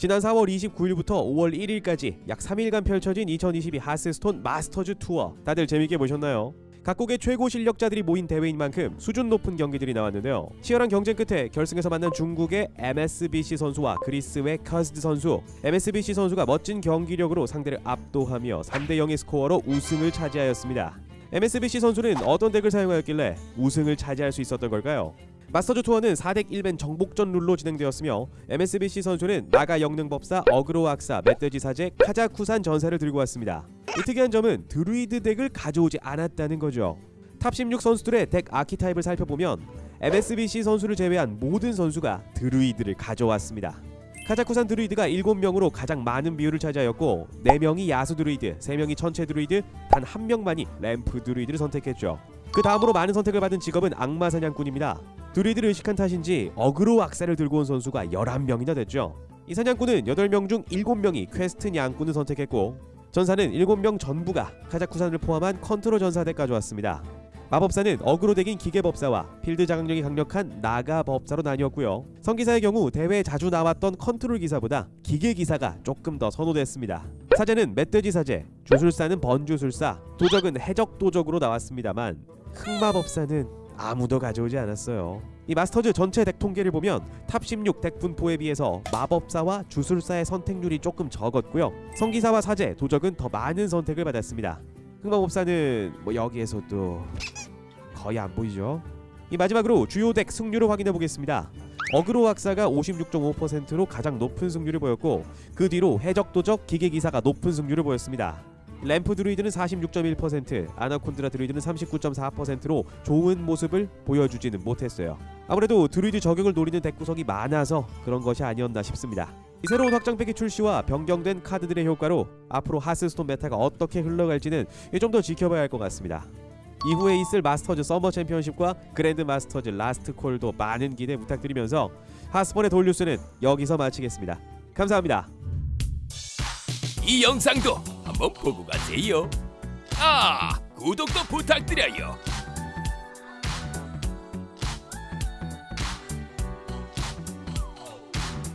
지난 4월 29일부터 5월 1일까지 약 3일간 펼쳐진 2022 하스스톤 마스터즈 투어 다들 재밌게 보셨나요? 각국의 최고 실력자들이 모인 대회인 만큼 수준 높은 경기들이 나왔는데요. 치열한 경쟁 끝에 결승에서 만난 중국의 MSBC 선수와 그리스의 커스드 선수. MSBC 선수가 멋진 경기력으로 상대를 압도하며 3대 0의 스코어로 우승을 차지하였습니다. MSBC 선수는 어떤 덱을 사용하였길래 우승을 차지할 수 있었던 걸까요? 마스터즈 투어는 4deck 1ban 정복전 룰로 진행되었으며 MSBC 선수는 나가 영능법사, 어그로 악사, 멧돼지 사제, 카자쿠산 전사를 들고 왔습니다. 이 특이한 점은 드루이드 deck을 가져오지 않았다는 거죠. top 16 선수들의 deck archetype을 살펴보면 MSBC 선수를 제외한 모든 선수가 드루이드를 가져왔습니다. 카자쿠산 드루이드가 7명으로 가장 많은 비율을 차지하였고 4명이 야수 드루이드, 3명이 천체 드루이드, 단 1명만이 램프 드루이드를 선택했죠. 그 다음으로 많은 선택을 받은 직업은 악마 사냥꾼입니다. 드루이드를 의식한 탓인지 어그로 악사를 들고 온 선수가 11명이나 됐죠. 이 사냥꾼은 8명 중 7명이 퀘스트 양꾼을 선택했고 전사는 7명 전부가 카자쿠산을 포함한 컨트롤 전사 deck 가져왔습니다. 마법사는 aggro deck인 기계법사와 필드 장악력이 강력한 나가 법사로 나뉘었고요. 성기사의 경우 대회에 자주 나왔던 컨트롤 기사보다 기계 기사가 조금 더 선호됐습니다. 사제는 멧돼지 사제, 주술사는 번주술사, 도적은 해적 도적으로 나왔습니다만 흑마법사는 아무도 가져오지 않았어요. 이 마스터즈 전체 deck 통계를 보면 top 16 deck 분포에 비해서 마법사와 주술사의 선택률이 조금 적었고요. 성기사와 사제, 도적은 더 많은 선택을 받았습니다. 흑마법사는 뭐 여기에서도 거의 안 보이죠. 이 마지막으로 주요 deck 승률을 확인해 보겠습니다. 어그로 학사가 56.5%로 가장 높은 승률을 보였고 그 뒤로 해적 도적 기계 기사가 높은 승률을 보였습니다. 램프 드루이드는 46.1%, 아나콘드라 드루이드는 39.4%로 좋은 모습을 보여주지는 못했어요. 아무래도 드루이드 저격을 노리는 deck 구성이 많아서 그런 것이 아니었나 싶습니다. 이 새로운 확장팩의 출시와 변경된 카드들의 효과로 앞으로 하스스톤 meta가 어떻게 흘러갈지는 좀 더 지켜봐야 할 것 같습니다. 이후에 있을 마스터즈 서머 챔피언십과 그랜드 마스터즈 라스트 콜도 많은 기대 부탁드리면서 하스폰의 돌뉴스는 여기서 마치겠습니다. 감사합니다. 이 영상도 한번 보고 가세요. 아, 구독도 부탁드려요.